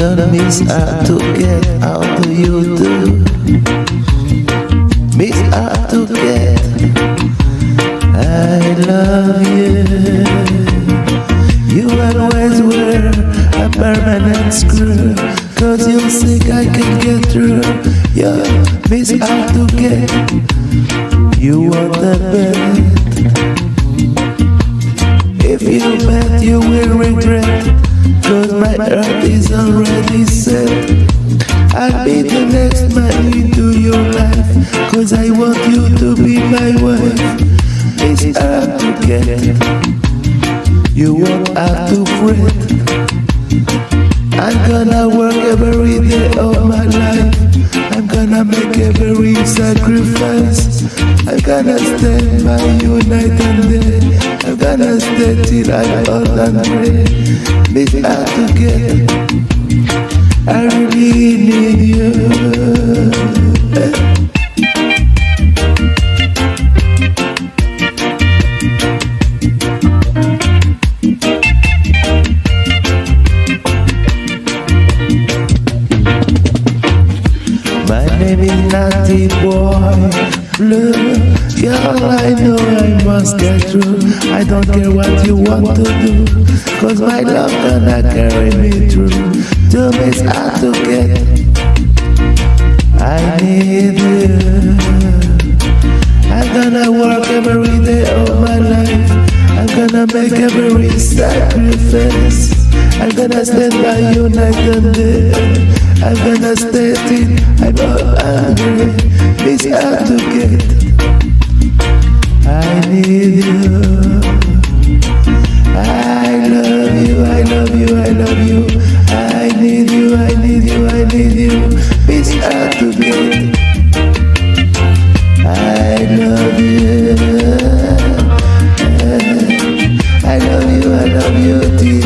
Don't miss out to get how do you do Miss out to get I love you. You always were a permanent screw. Cause you think I can get through. Yeah, miss out to get You want the best. If you bet, you will regret. Cause my earth is already set. I'll be the next man into your life. Cause I want you to be my wife. It's hard to get. You won't have to fret. I'm gonna work every day of my life. I'm gonna make every sacrifice. I'm gonna stand by you night and day. I'm gonna stay till I'm old and gray. Miss out to get. I really need you. Is Naughty Boy Blue Girl, I know I must get through. I don't care what you want to do Cause my love gonna carry me through. To miss out to get. I need you. I'm gonna work every day of my life. I'm gonna make every sacrifice I'm gonna stand by you night and day. I'm gonna stay till I'm not angry. It's hard to get. I need you. I love you, I love you, I love you. I need you, I need you, I need you. It's hard to get. I love you. I love you, I love you.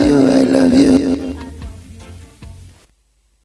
you, I love you.